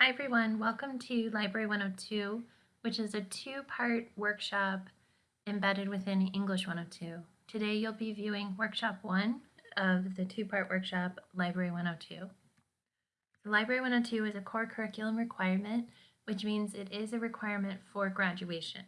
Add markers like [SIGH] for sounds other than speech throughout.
Hi everyone, welcome to Library 102, which is a two-part workshop embedded within English 102. Today you'll be viewing workshop one of the two-part workshop, Library 102. The Library 102 is a core curriculum requirement, which means it is a requirement for graduation.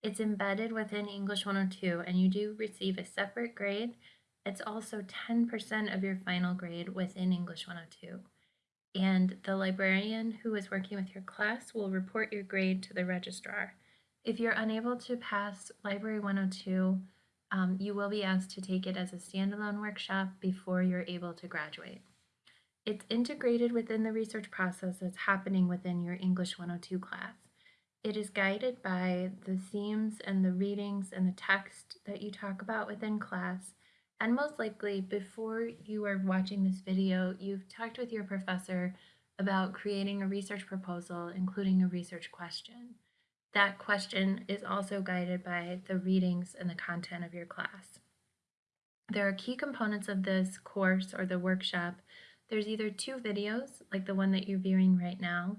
It's embedded within English 102 and you do receive a separate grade. It's also 10% of your final grade within English 102 and the librarian who is working with your class will report your grade to the registrar. If you're unable to pass Library 102, um, you will be asked to take it as a standalone workshop before you're able to graduate. It's integrated within the research process that's happening within your English 102 class. It is guided by the themes and the readings and the text that you talk about within class, and most likely, before you are watching this video, you've talked with your professor about creating a research proposal, including a research question. That question is also guided by the readings and the content of your class. There are key components of this course or the workshop. There's either two videos, like the one that you're viewing right now,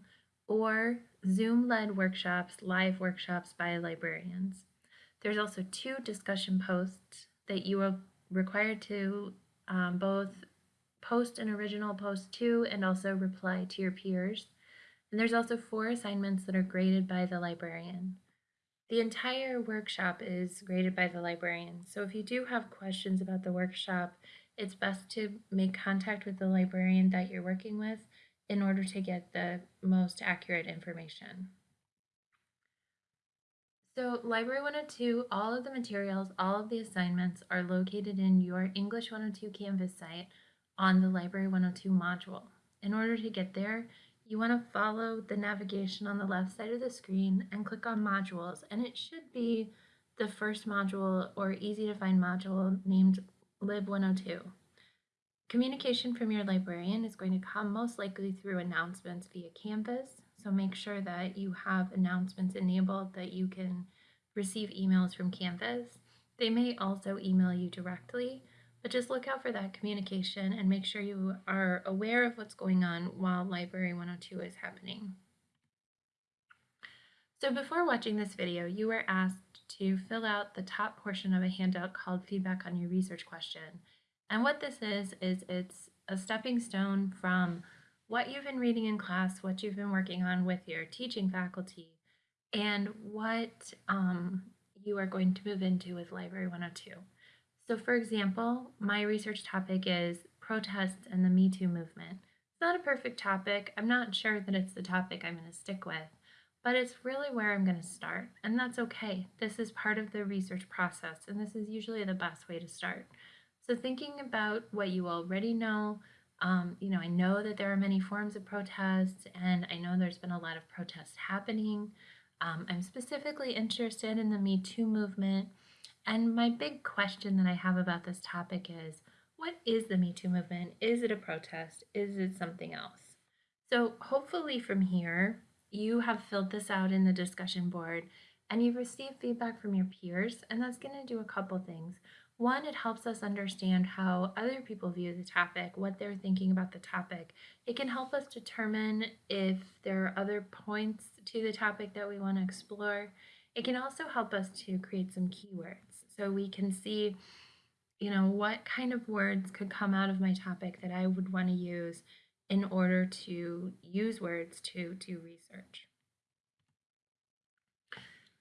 or Zoom-led workshops, live workshops by librarians. There's also two discussion posts that you will required to um, both post an original post to and also reply to your peers. And there's also four assignments that are graded by the librarian. The entire workshop is graded by the librarian. So if you do have questions about the workshop, it's best to make contact with the librarian that you're working with in order to get the most accurate information. So Library 102, all of the materials, all of the assignments are located in your English 102 Canvas site on the Library 102 module. In order to get there, you want to follow the navigation on the left side of the screen and click on modules and it should be the first module or easy to find module named Lib 102. Communication from your librarian is going to come most likely through announcements via Canvas so make sure that you have announcements enabled that you can receive emails from Canvas. They may also email you directly, but just look out for that communication and make sure you are aware of what's going on while Library 102 is happening. So before watching this video, you were asked to fill out the top portion of a handout called Feedback on Your Research Question. And what this is, is it's a stepping stone from what you've been reading in class, what you've been working on with your teaching faculty, and what um, you are going to move into with Library 102. So for example, my research topic is protests and the Me Too movement. It's not a perfect topic. I'm not sure that it's the topic I'm going to stick with, but it's really where I'm going to start, and that's okay. This is part of the research process, and this is usually the best way to start. So thinking about what you already know, um, you know, I know that there are many forms of protest, and I know there's been a lot of protests happening. Um, I'm specifically interested in the Me Too movement. And my big question that I have about this topic is what is the Me Too movement? Is it a protest? Is it something else? So, hopefully, from here, you have filled this out in the discussion board and you've received feedback from your peers, and that's going to do a couple things. One, it helps us understand how other people view the topic, what they're thinking about the topic. It can help us determine if there are other points to the topic that we want to explore. It can also help us to create some keywords so we can see, you know, what kind of words could come out of my topic that I would want to use in order to use words to do research.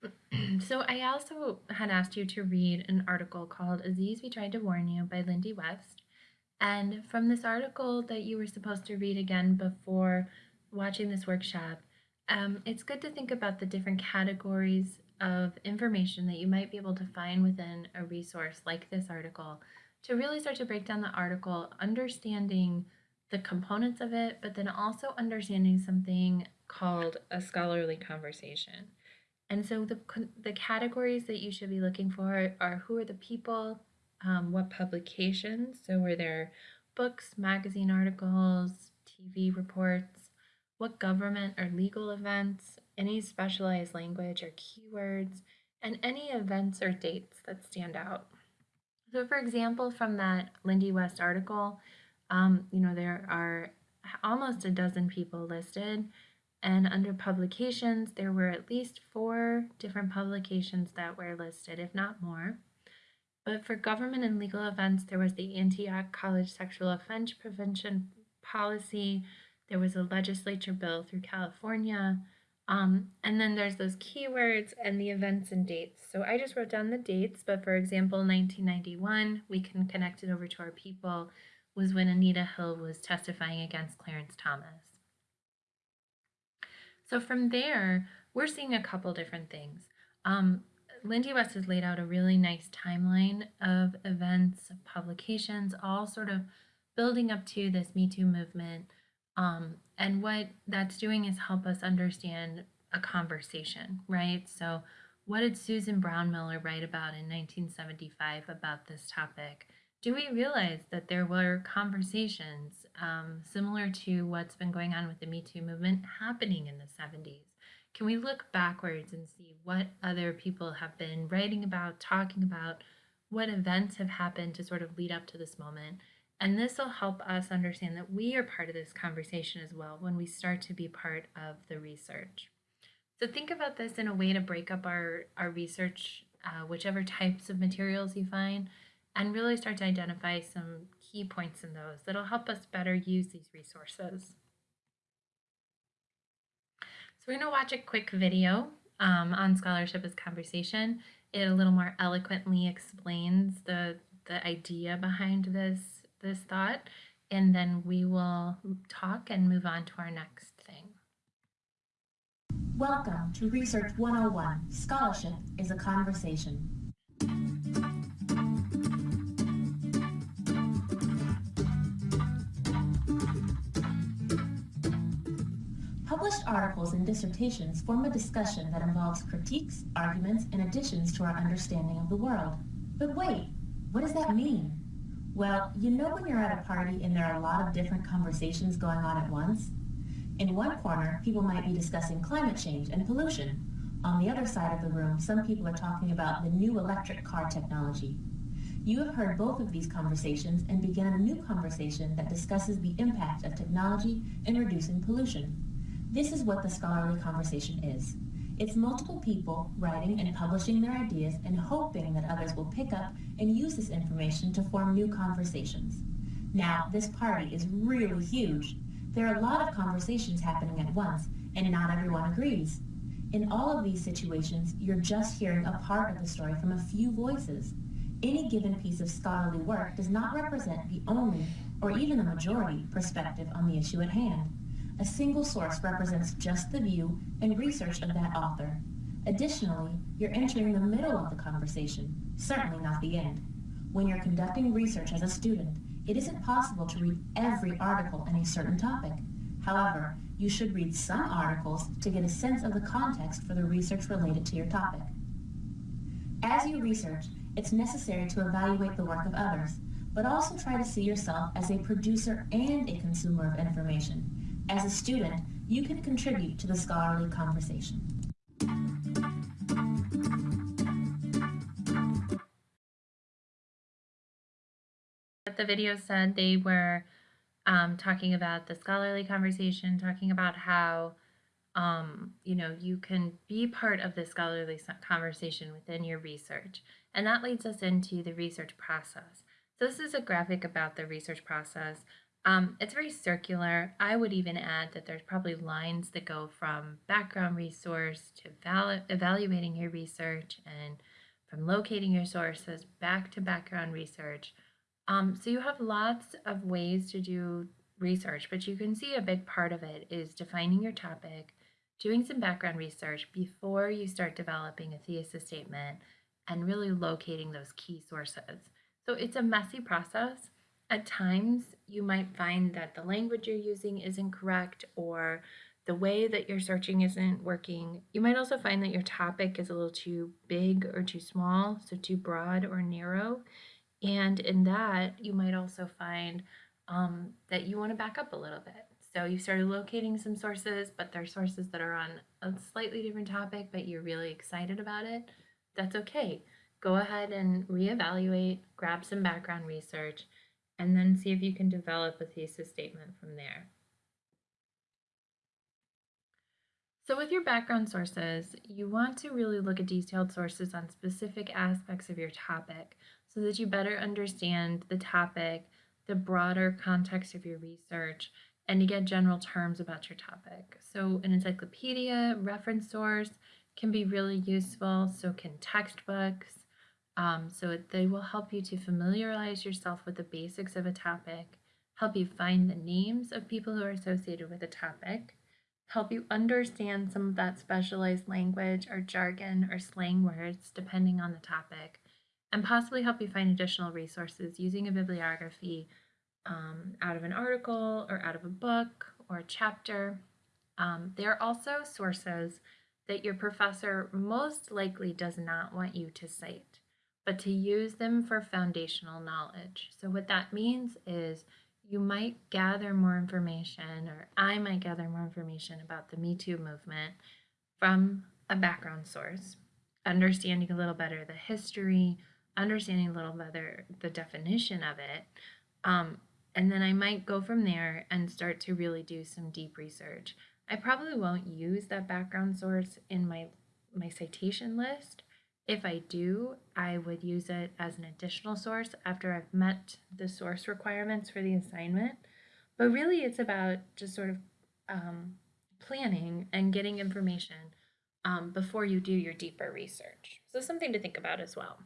[CLEARS THROAT] so I also had asked you to read an article called Aziz, We Tried to Warn You by Lindy West. And from this article that you were supposed to read again before watching this workshop, um, it's good to think about the different categories of information that you might be able to find within a resource like this article to really start to break down the article, understanding the components of it, but then also understanding something called a scholarly conversation. And so the, the categories that you should be looking for are who are the people, um, what publications, so were there books, magazine articles, TV reports, what government or legal events, any specialized language or keywords, and any events or dates that stand out. So for example, from that Lindy West article, um, you know, there are almost a dozen people listed And under publications, there were at least four different publications that were listed, if not more. But for government and legal events, there was the Antioch College Sexual Offense Prevention Policy, there was a legislature bill through California, um, and then there's those keywords and the events and dates. So I just wrote down the dates, but for example, 1991, we can connect it over to our people, was when Anita Hill was testifying against Clarence Thomas. So from there, we're seeing a couple different things. Um, Lindy West has laid out a really nice timeline of events, publications, all sort of building up to this Me Too movement. Um, and what that's doing is help us understand a conversation, right? So, what did Susan Brownmiller write about in 1975 about this topic? Do we realize that there were conversations um, similar to what's been going on with the Me Too movement happening in the 70s? Can we look backwards and see what other people have been writing about, talking about, what events have happened to sort of lead up to this moment? And this will help us understand that we are part of this conversation as well when we start to be part of the research. So think about this in a way to break up our, our research, uh, whichever types of materials you find, and really start to identify some key points in those that'll help us better use these resources. So we're going to watch a quick video um, on scholarship as conversation. It a little more eloquently explains the, the idea behind this, this thought, and then we will talk and move on to our next thing. Welcome to Research 101. Scholarship is a conversation. Articles and dissertations form a discussion that involves critiques, arguments, and additions to our understanding of the world. But wait, what does that mean? Well, you know when you're at a party and there are a lot of different conversations going on at once? In one corner, people might be discussing climate change and pollution. On the other side of the room, some people are talking about the new electric car technology. You have heard both of these conversations and began a new conversation that discusses the impact of technology in reducing pollution. This is what the scholarly conversation is. It's multiple people writing and publishing their ideas and hoping that others will pick up and use this information to form new conversations. Now, this party is really huge. There are a lot of conversations happening at once, and not everyone agrees. In all of these situations, you're just hearing a part of the story from a few voices. Any given piece of scholarly work does not represent the only, or even the majority, perspective on the issue at hand. A single source represents just the view and research of that author. Additionally, you're entering the middle of the conversation, certainly not the end. When you're conducting research as a student, it isn't possible to read every article in a certain topic. However, you should read some articles to get a sense of the context for the research related to your topic. As you research, it's necessary to evaluate the work of others, but also try to see yourself as a producer and a consumer of information as a student, you can contribute to the scholarly conversation. The video said they were um, talking about the scholarly conversation, talking about how um, you know you can be part of the scholarly conversation within your research, and that leads us into the research process. So this is a graphic about the research process. Um, it's very circular. I would even add that there's probably lines that go from background resource to evalu evaluating your research and from locating your sources back to background research. Um, so you have lots of ways to do research, but you can see a big part of it is defining your topic, doing some background research before you start developing a thesis statement, and really locating those key sources. So it's a messy process. At times, you might find that the language you're using isn't correct or the way that you're searching isn't working. You might also find that your topic is a little too big or too small, so too broad or narrow. And in that, you might also find um, that you want to back up a little bit. So you started locating some sources, but they're sources that are on a slightly different topic, but you're really excited about it. That's okay. Go ahead and reevaluate, grab some background research, and then see if you can develop a thesis statement from there. So, with your background sources, you want to really look at detailed sources on specific aspects of your topic so that you better understand the topic, the broader context of your research, and to get general terms about your topic. So, an encyclopedia, reference source can be really useful, so can textbooks. Um, so, they will help you to familiarize yourself with the basics of a topic, help you find the names of people who are associated with a topic help you understand some of that specialized language or jargon or slang words depending on the topic, and possibly help you find additional resources using a bibliography um, out of an article or out of a book or a chapter. Um, they are also sources that your professor most likely does not want you to cite, but to use them for foundational knowledge. So, what that means is you might gather more information, or I might gather more information about the Me Too movement from a background source, understanding a little better the history, understanding a little better the definition of it. Um, and then I might go from there and start to really do some deep research. I probably won't use that background source in my my citation list, if I do, I would use it as an additional source after I've met the source requirements for the assignment. But really, it's about just sort of um, planning and getting information um, before you do your deeper research. So, something to think about as well.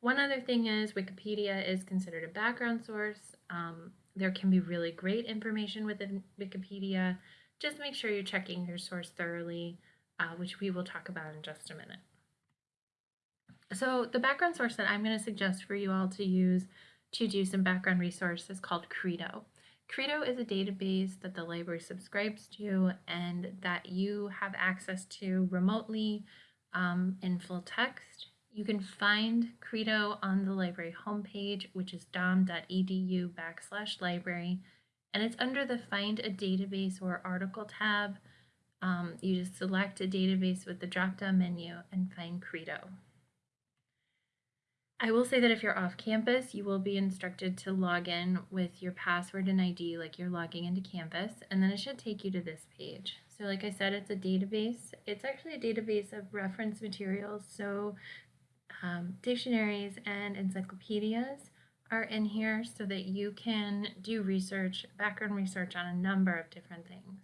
One other thing is Wikipedia is considered a background source. Um, there can be really great information within Wikipedia. Just make sure you're checking your source thoroughly, uh, which we will talk about in just a minute. So the background source that I'm going to suggest for you all to use to do some background resource is called Credo. Credo is a database that the library subscribes to and that you have access to remotely um, in full text. You can find Credo on the library homepage, which is dom.edu backslash library, and it's under the Find a Database or Article tab. Um, you just select a database with the drop down menu and find Credo. I will say that if you're off campus, you will be instructed to log in with your password and ID like you're logging into Canvas, and then it should take you to this page. So like I said, it's a database. It's actually a database of reference materials, so um, dictionaries and encyclopedias are in here so that you can do research, background research on a number of different things.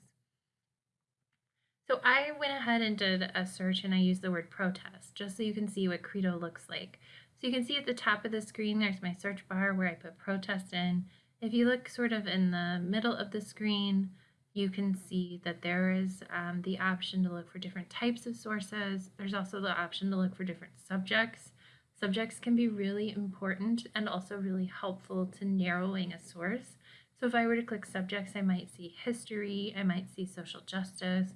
So I went ahead and did a search and I used the word protest just so you can see what Credo looks like. So you can see at the top of the screen, there's my search bar where I put protest in. If you look sort of in the middle of the screen, you can see that there is um, the option to look for different types of sources. There's also the option to look for different subjects. Subjects can be really important and also really helpful to narrowing a source. So if I were to click subjects, I might see history, I might see social justice,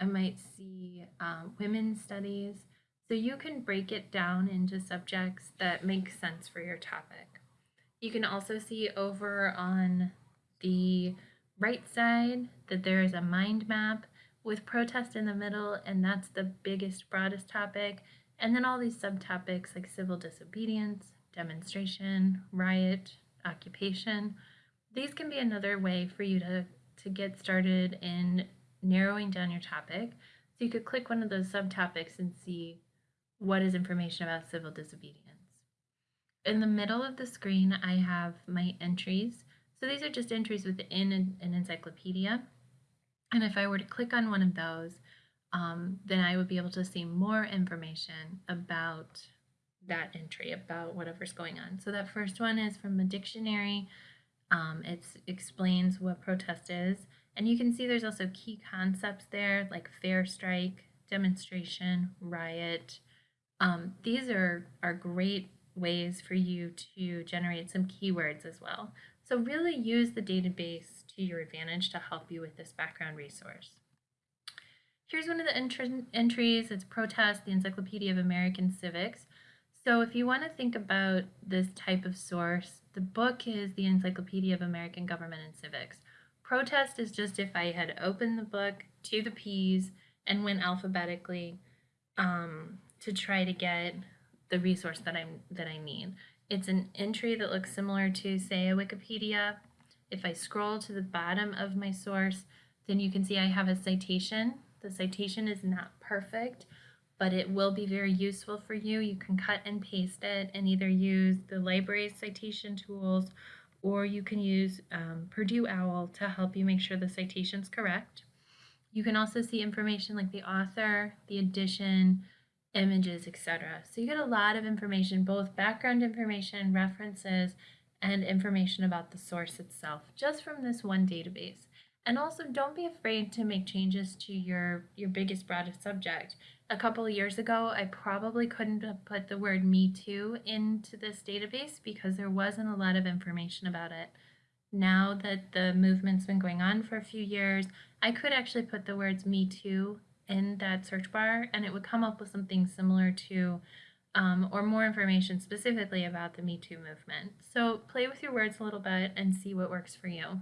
I might see um, women's studies. So you can break it down into subjects that make sense for your topic. You can also see over on the right side that there is a mind map with protest in the middle, and that's the biggest, broadest topic. And then all these subtopics like civil disobedience, demonstration, riot, occupation. These can be another way for you to, to get started in narrowing down your topic. So you could click one of those subtopics and see what is information about civil disobedience. In the middle of the screen, I have my entries. So these are just entries within an, an encyclopedia. And if I were to click on one of those, um, then I would be able to see more information about that entry, about whatever's going on. So that first one is from a dictionary. Um, it explains what protest is. And you can see there's also key concepts there like fair strike, demonstration, riot, um, these are, are great ways for you to generate some keywords as well. So really use the database to your advantage to help you with this background resource. Here's one of the entries. It's Protest, the Encyclopedia of American Civics. So if you want to think about this type of source, the book is the Encyclopedia of American Government and Civics. Protest is just if I had opened the book to the P's and went alphabetically um, to try to get the resource that I'm that I need. It's an entry that looks similar to say a Wikipedia. If I scroll to the bottom of my source, then you can see I have a citation The citation is not perfect, but it will be very useful for you. You can cut and paste it and either use the library's citation tools or you can use um, Purdue OWL to help you make sure the citation's correct. You can also see information like the author, the edition, images, etc. So you get a lot of information, both background information, references, and information about the source itself, just from this one database. And also don't be afraid to make changes to your, your biggest, broadest subject. A couple of years ago, I probably couldn't have put the word Me Too into this database because there wasn't a lot of information about it. Now that the movement's been going on for a few years, I could actually put the words Me Too in that search bar and it would come up with something similar to um, or more information specifically about the Me Too movement. So play with your words a little bit and see what works for you.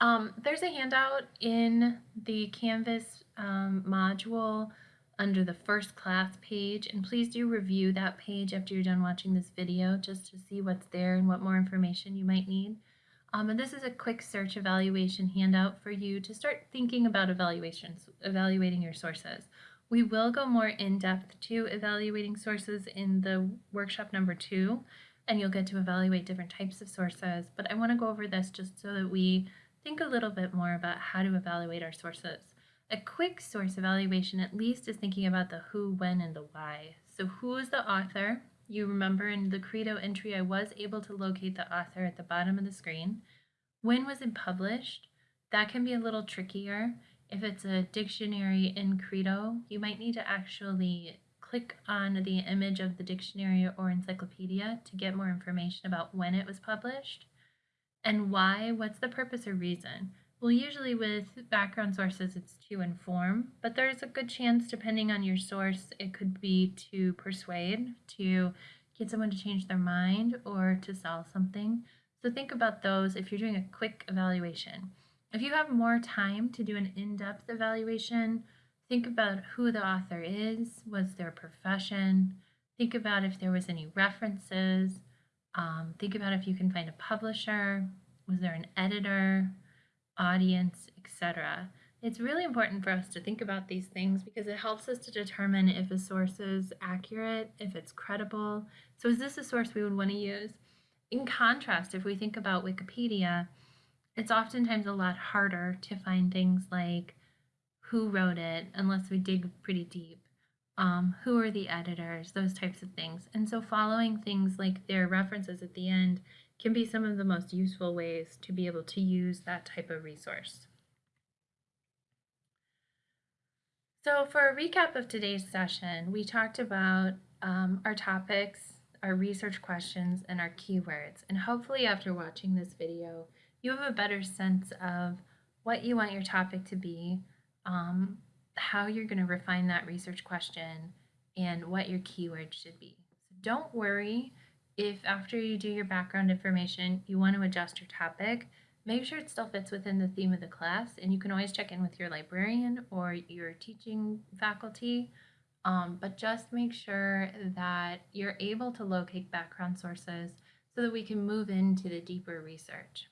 Um, there's a handout in the Canvas um, module under the first class page, and please do review that page after you're done watching this video just to see what's there and what more information you might need. Um, and this is a quick search evaluation handout for you to start thinking about evaluations, evaluating your sources. We will go more in depth to evaluating sources in the workshop number two, and you'll get to evaluate different types of sources. But I want to go over this just so that we think a little bit more about how to evaluate our sources. A quick source evaluation at least is thinking about the who, when, and the why. So who is the author? You remember in the Credo entry, I was able to locate the author at the bottom of the screen. When was it published? That can be a little trickier. If it's a dictionary in Credo, you might need to actually click on the image of the dictionary or encyclopedia to get more information about when it was published. And why? What's the purpose or reason? Well, usually with background sources, it's to inform, but there's a good chance, depending on your source, it could be to persuade, to get someone to change their mind, or to sell something. So think about those if you're doing a quick evaluation. If you have more time to do an in-depth evaluation, think about who the author is, what's their profession, think about if there was any references, um, think about if you can find a publisher, was there an editor, audience, etc. It's really important for us to think about these things because it helps us to determine if a source is accurate, if it's credible. So is this a source we would want to use? In contrast, if we think about Wikipedia, it's oftentimes a lot harder to find things like who wrote it unless we dig pretty deep um, who are the editors, those types of things. And so following things like their references at the end can be some of the most useful ways to be able to use that type of resource. So for a recap of today's session, we talked about um, our topics, our research questions, and our keywords. And hopefully after watching this video, you have a better sense of what you want your topic to be, um, how you're going to refine that research question and what your keyword should be. So don't worry if after you do your background information, you want to adjust your topic. Make sure it still fits within the theme of the class, and you can always check in with your librarian or your teaching faculty. Um, but just make sure that you're able to locate background sources so that we can move into the deeper research.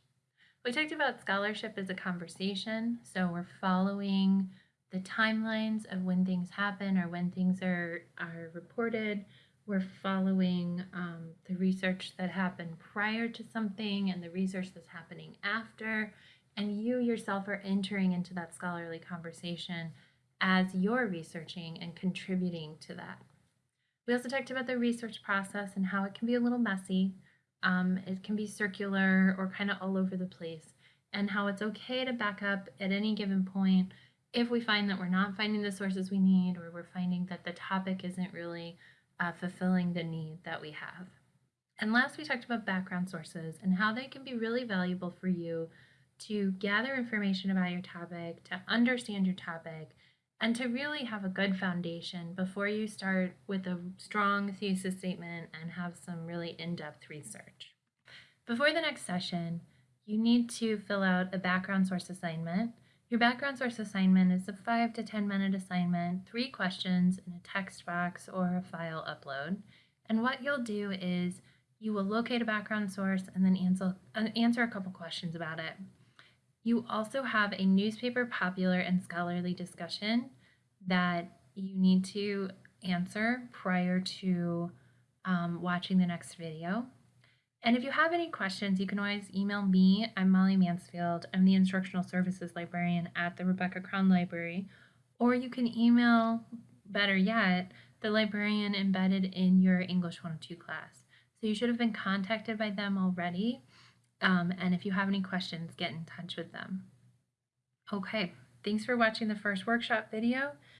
We talked about scholarship as a conversation, so we're following the timelines of when things happen or when things are, are reported. We're following um, the research that happened prior to something and the research that's happening after. And you yourself are entering into that scholarly conversation as you're researching and contributing to that. We also talked about the research process and how it can be a little messy. Um, it can be circular or kind of all over the place, and how it's okay to back up at any given point if we find that we're not finding the sources we need or we're finding that the topic isn't really uh, fulfilling the need that we have. And last, we talked about background sources and how they can be really valuable for you to gather information about your topic, to understand your topic, and to really have a good foundation before you start with a strong thesis statement and have some really in-depth research. Before the next session, you need to fill out a background source assignment your background source assignment is a 5 to 10 minute assignment, three questions in a text box or a file upload. And what you'll do is you will locate a background source and then answer, answer a couple questions about it. You also have a newspaper popular and scholarly discussion that you need to answer prior to um, watching the next video. And if you have any questions, you can always email me. I'm Molly Mansfield. I'm the Instructional Services Librarian at the Rebecca Crown Library. Or you can email, better yet, the librarian embedded in your English 102 class. So you should have been contacted by them already. Um, and if you have any questions, get in touch with them. Okay, thanks for watching the first workshop video.